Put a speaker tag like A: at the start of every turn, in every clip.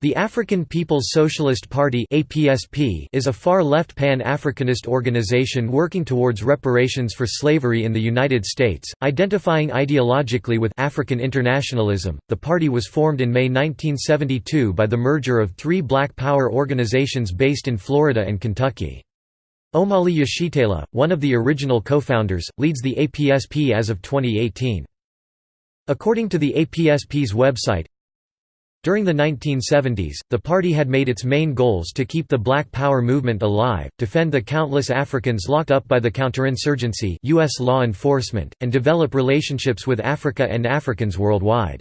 A: The African People's Socialist Party is a far-left pan-Africanist organization working towards reparations for slavery in the United States, identifying ideologically with African internationalism. The party was formed in May 1972 by the merger of three black power organizations based in Florida and Kentucky. Omali Yeshitela, one of the original co-founders, leads the APSP as of 2018. According to the APSP's website, during the 1970s, the party had made its main goals to keep the Black Power movement alive, defend the countless Africans locked up by the counterinsurgency U.S. law enforcement, and develop relationships with Africa and Africans worldwide.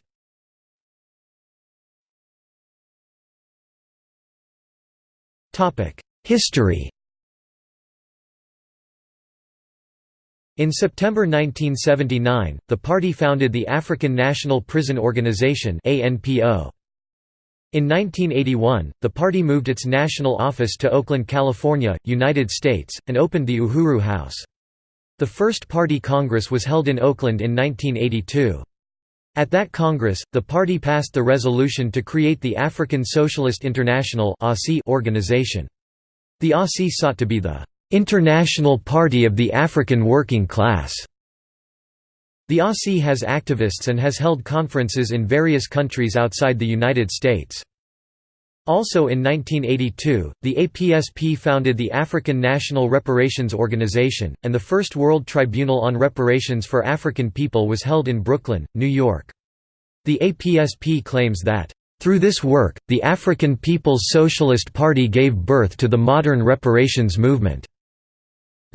A: History In September 1979, the party founded the African National Prison Organization ANPO. In 1981, the party moved its national office to Oakland, California, United States, and opened the Uhuru House. The first party congress was held in Oakland in 1982. At that congress, the party passed the resolution to create the African Socialist International organization. The ASI sought to be the "...international party of the African working class." The ASI has activists and has held conferences in various countries outside the United States. Also in 1982, the APSP founded the African National Reparations Organization, and the first World Tribunal on Reparations for African People was held in Brooklyn, New York. The APSP claims that, "...through this work, the African People's Socialist Party gave birth to the modern reparations movement."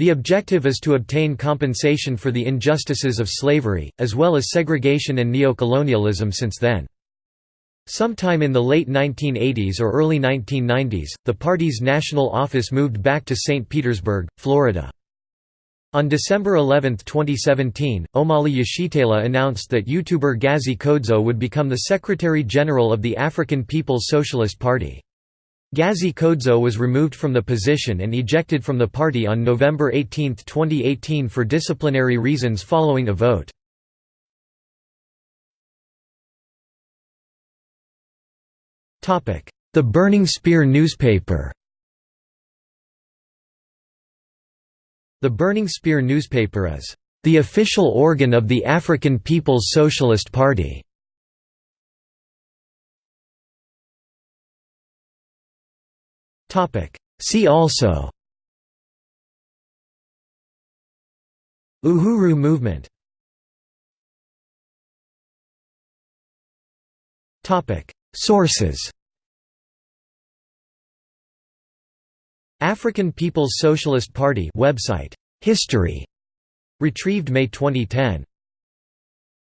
A: The objective is to obtain compensation for the injustices of slavery, as well as segregation and neocolonialism since then. Sometime in the late 1980s or early 1990s, the party's national office moved back to St. Petersburg, Florida. On December 11, 2017, Omali Yeshitela announced that YouTuber Gazi Kodzo would become the Secretary-General of the African People's Socialist Party. Gazi Kodzo was removed from the position and ejected from the party on November 18, 2018 for disciplinary reasons following a vote. The Burning Spear newspaper The Burning Spear newspaper is the official organ of the African People's Socialist Party. See also. Uhuru movement. Sources. African People's Socialist Party website. History. Retrieved May 2010